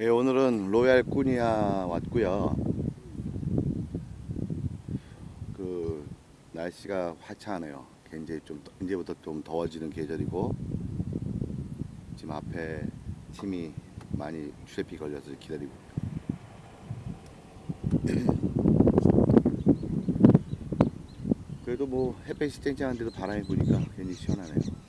예, 오늘은 Royal Kunia 왔고요. 그 날씨가 화창하네요. 굉장히 좀 이제부터 좀 더워지는 계절이고 지금 앞에 팀이 많이 트래픽 걸려서 기다리고. 그래도 뭐 햇볕이 쨍쨍한데도 바람이 부니까 굉장히 시원하네요.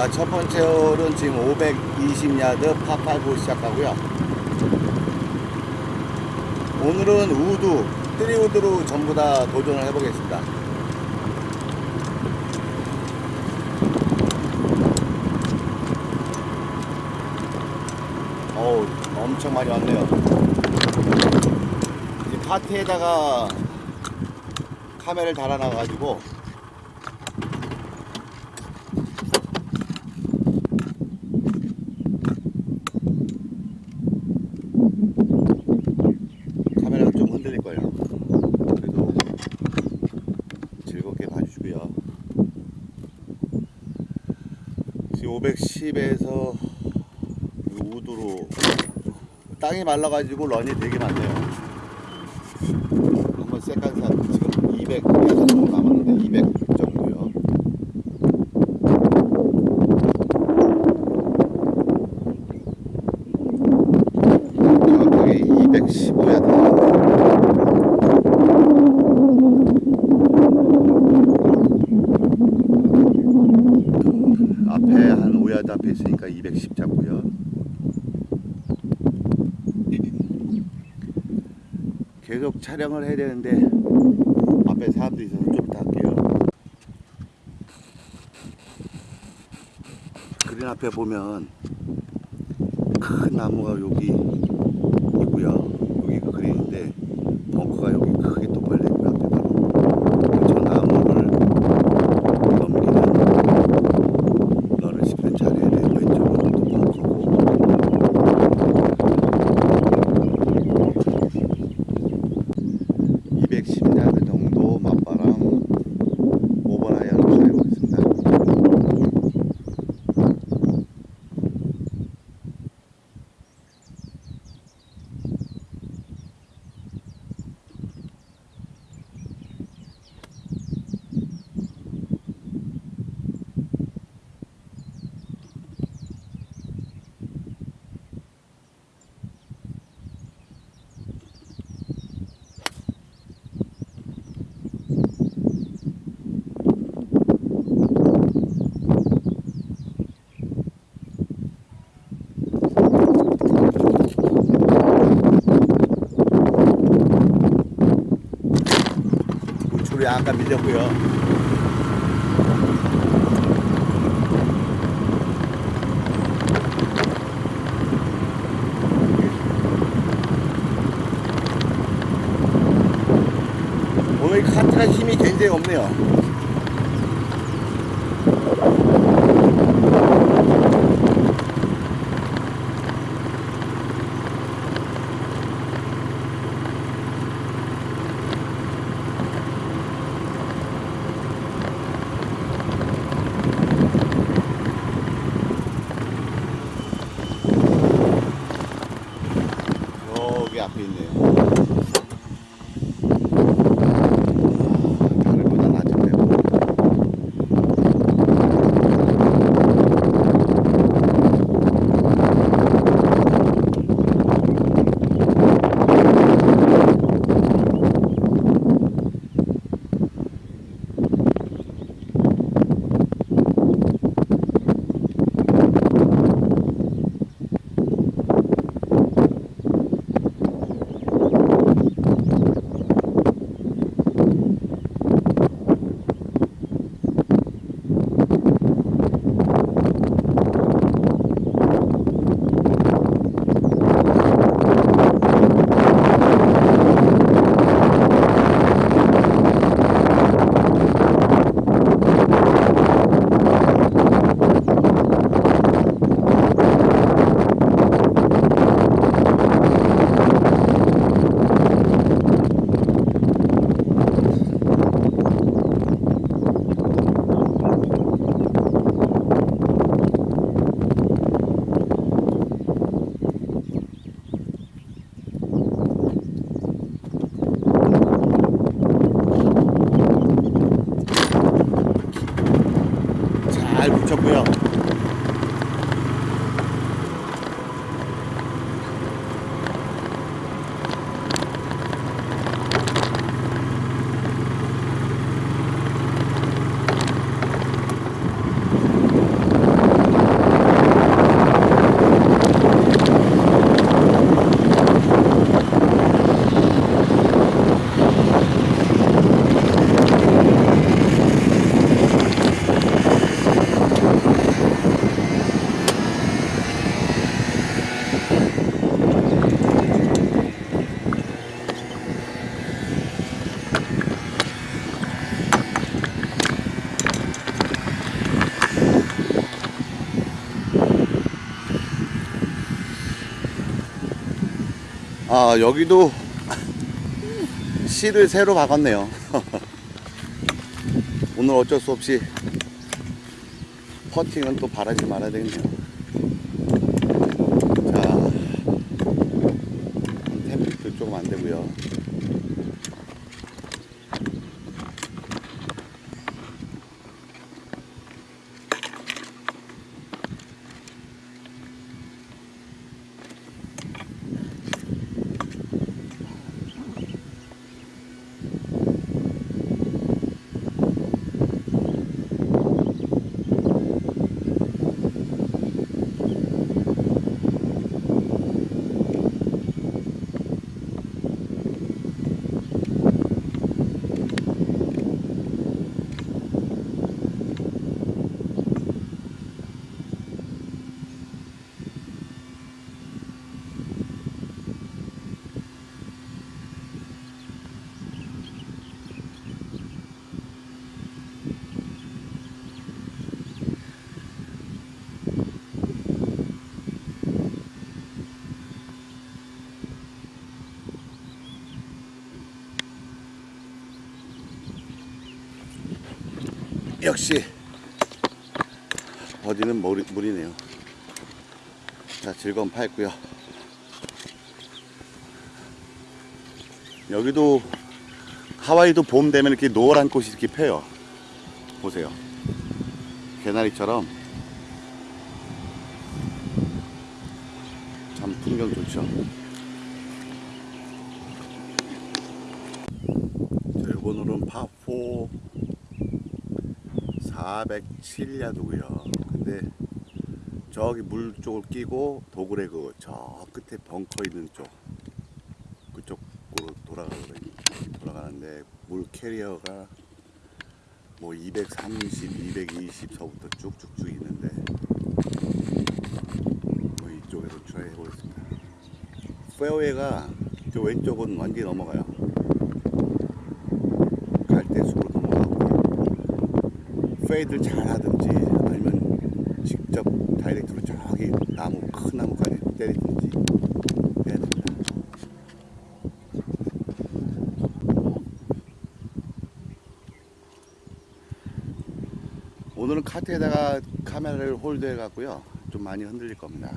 자, 첫 번째 홀은 지금 520야드 파8고 시작하고요. 오늘은 우드, three 우드로 전부 다 도전을 해보겠습니다. 어우, 엄청 많이 왔네요. 이제 카트에다가 카메라를 달아놔가지고 카메라가 좀 흔들릴 거예요. 그래도 즐겁게 봐주시고요. 지금 510에서 우드로 땅이 말라가지고 런이 되게 많네요. 한번 세컨샷 지금 200 정도 남았는데 200 정도요. 정확하게 215야드 남았네요. 앞에 한 5야드 앞에 있으니까 210 잡고요. 계속 촬영을 해야 되는데 앞에 사람들이 있어서 좀 이따 할게요. 그린 앞에 보면 큰 나무가 여기 있고요. 여기 그 그린인데 벙커가 여기 크게 또 벌려 있고요. 앞에 바로 저 나무를 넘기는 너를 10분 잘해야 돼. 왼쪽은 또 벙커고 210야드 정도 맞바람 5번 아이언을 사용하겠습니다. 우측으로 약간 밀렸고요. 오늘 카트가 힘이 굉장히 없네요. 아 여기도 실을 새로 박았네요. 오늘 어쩔 수 없이 퍼팅은 또 바라지 말아야 되겠네요. 자 템플도 조금 안 되고요 역시 어디는 물이, 물이네요. 자 즐거운 파였고요. 여기도 하와이도 봄 되면 이렇게 노란 꽃이 이렇게 펴요. 보세요. 개나리처럼 참 풍경 좋죠. 홀은 파4 407야드고요. 근데 저기 물 쪽을 끼고 dogleg 그 저 끝에 벙커 있는 쪽 그쪽으로 돌아가거든요. 돌아가는데 물 carry가 뭐 230, 220서부터 쭉쭉쭉 있는데 뭐 이쪽에서 try 해보겠습니다. 페어웨이가 저 왼쪽은 완전히 넘어가요. 갈대숲으로 넘어가고 fade를 잘 하든지 아니면 직접 direct로 저기 나무 큰 나무까지 때리든지 해야 됩니다. 오늘은 카트에다가 카메라를 hold해 갖고요. 좀 많이 흔들릴 겁니다.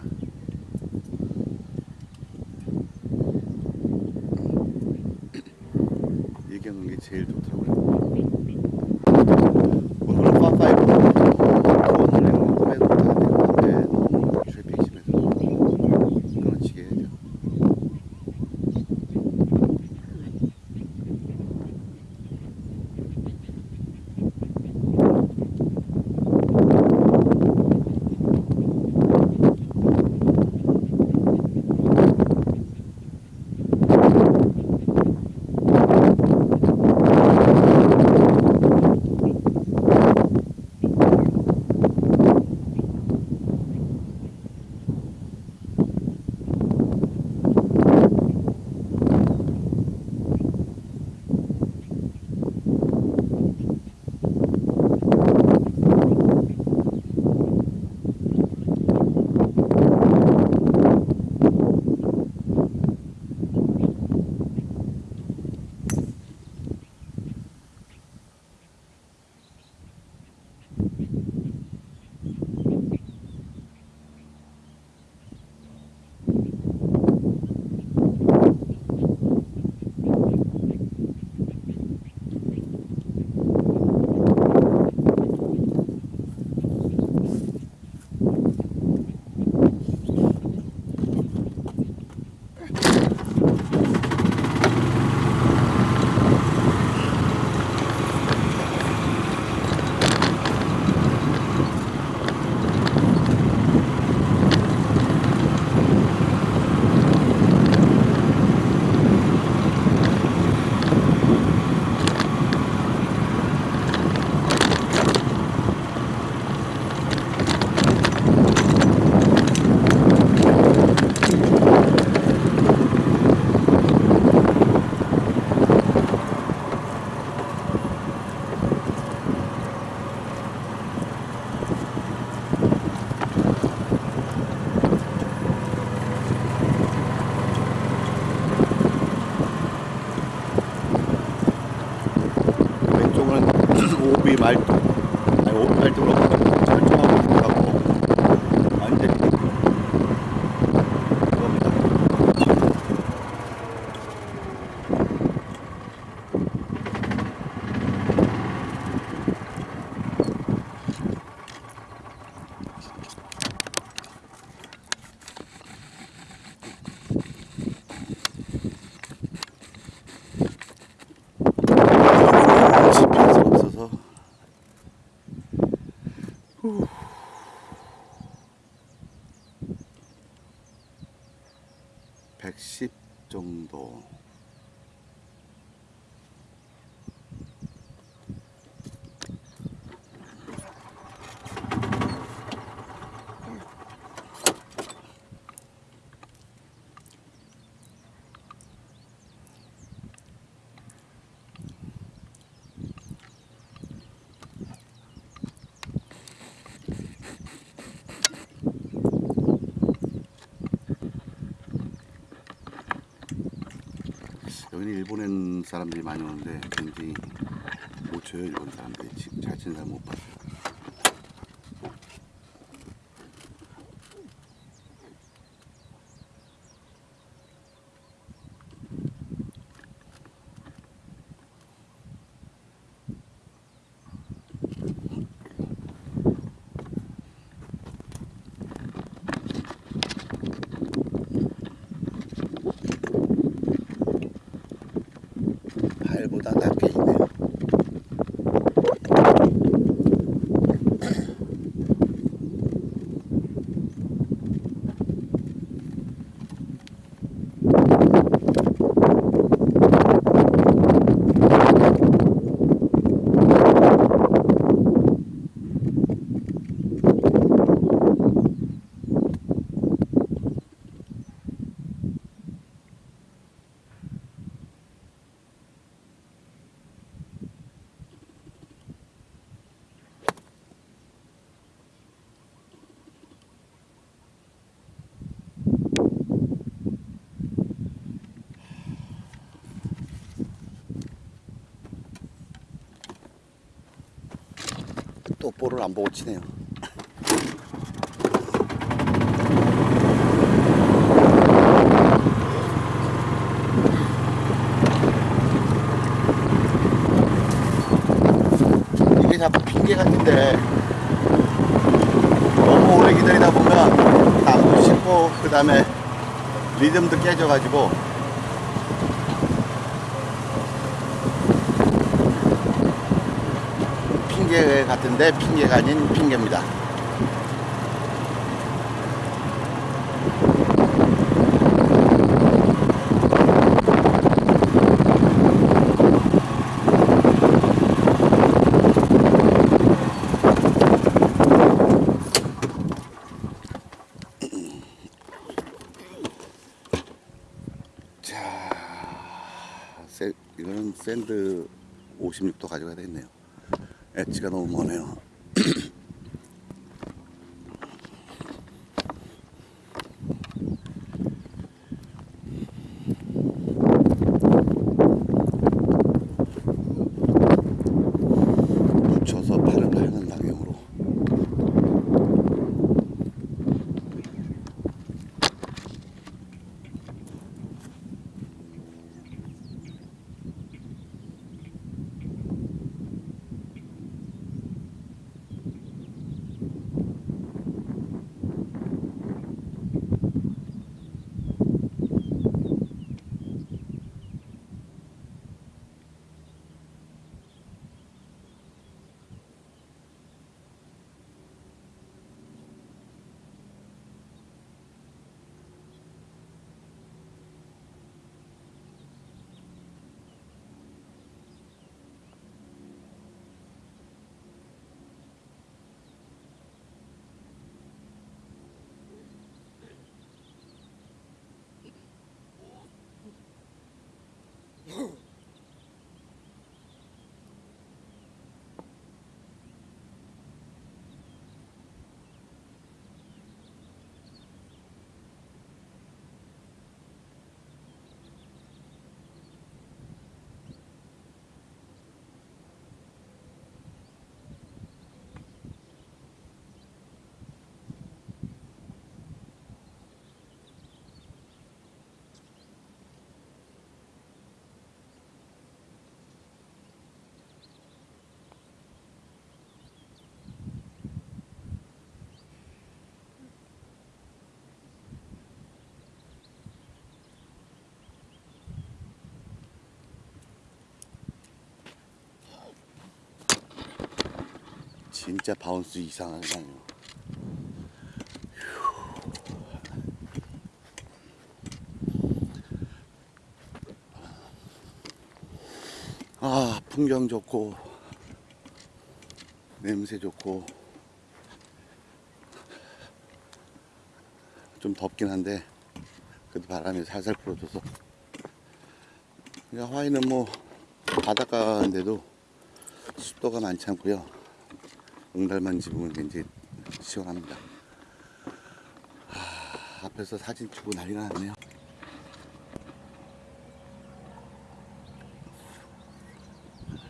여기는 일본엔 사람들이 많이 오는데 굉장히 못 쳐요 일본 사람들이. 잘 치는 사람 못 봤어요 발보다 낮게 있네요 또 볼을 안 보고 치네요. 이게 자꾸 핑계 같은데 너무 오래 기다리다 보면 나무도 씹고 그 다음에 리듬도 깨져가지고 핑계 같은데 핑계가 아닌 핑계입니다. 이거는 샌드 56도 가져가야 되겠네요. 엣지가 너무 머 move. 진짜 바운스 이상하네요. 아 풍경 좋고 냄새 좋고 좀 덥긴 한데 그래도 바람이 살살 불어줘서. 하와이는 뭐 바닷가인데도 습도가 많지 않고요 응달만 집으면 굉장히 시원합니다. 아, 앞에서 사진 찍고 난리가 났네요.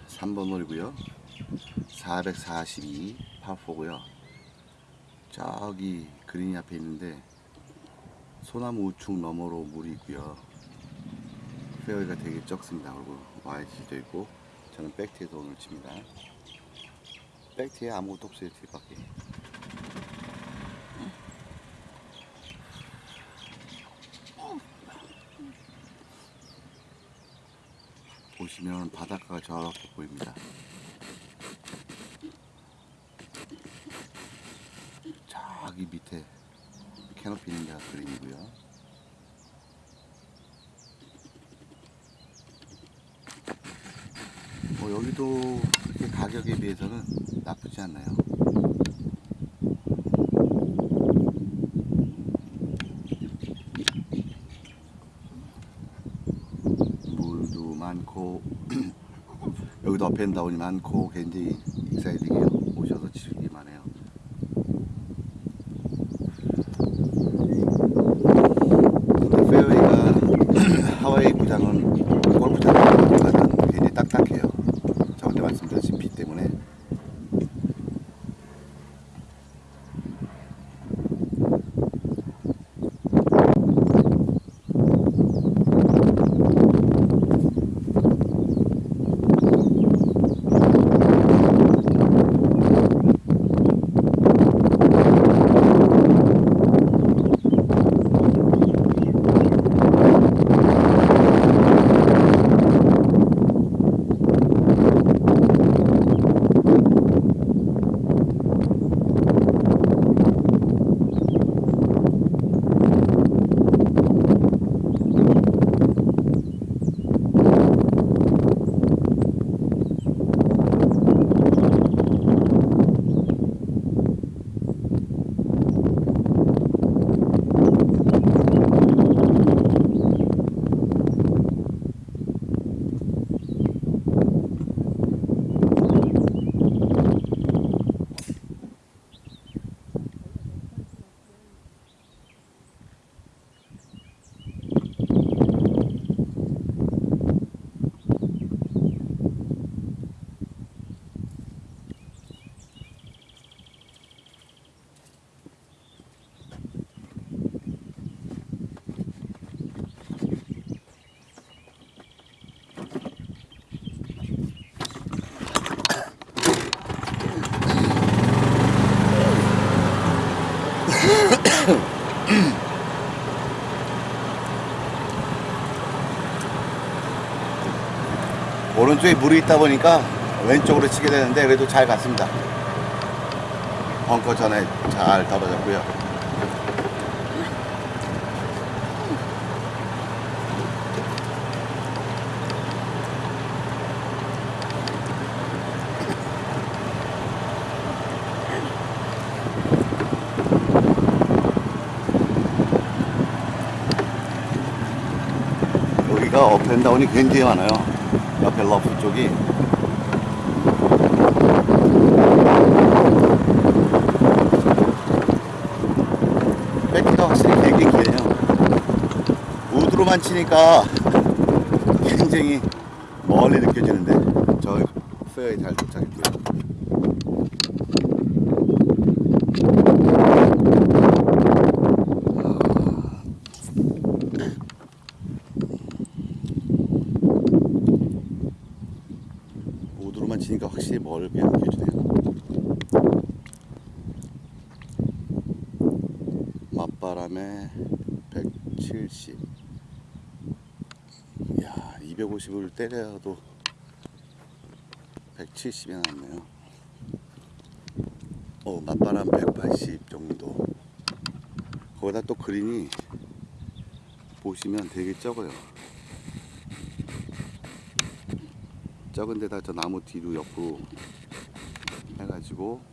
삼번 홀이고요. 442 파4고요. 저기 그린이 앞에 있는데 소나무 우측 너머로 물이 있고요. 페어웨이가 되게 적습니다. 그리고 YG도 있고 저는 백티에서 오늘 칩니다 백티에 아무것도 없어요 뒤밖에 보시면 바닷가가 저렇게 보입니다 저기 밑에 캐노피 있는 데가 그린이고요. 뭐 여기도 그렇게 가격에 비해서는 나쁘지 않나요? 물도 많고 여기도 up and down이 많고 굉장히 exciting해요. 오셔서 치기 오른쪽에 물이 있다 보니까 왼쪽으로 치게 되는데 그래도 잘 갔습니다. 벙커 전에 잘 떨어졌고요. 여기가 up and down이 굉장히 많아요. 옆에 러프 쪽이. 백기가 확실히 되게 기네요. 우드로만 치니까 굉장히 멀리 느껴지는데 저 페어웨이에 잘 도착했고요. 우드로만 치니까 확실히 멀게 느껴지네요. 맞바람에 170. 야, 250을 때려도 170이 남네요. 어, 맞바람 180 정도. 거기다 또 그린이 보시면 되게 적어요. 적은 데다 저 나무 뒤로 옆으로 해가지고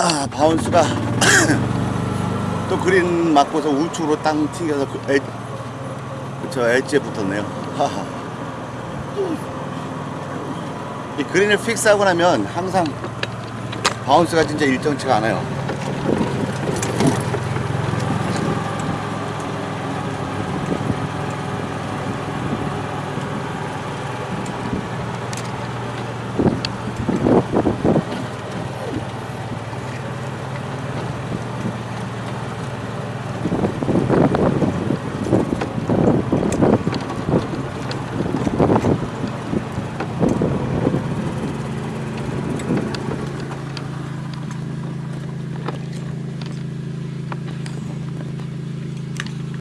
아 bounce가 또 그린 맞고서 우측으로 땅 튕겨서 그 엣, 저 edge에 붙었네요 하하. 이 그린을 fix하고 나면 항상 bounce가 진짜 일정치가 않아요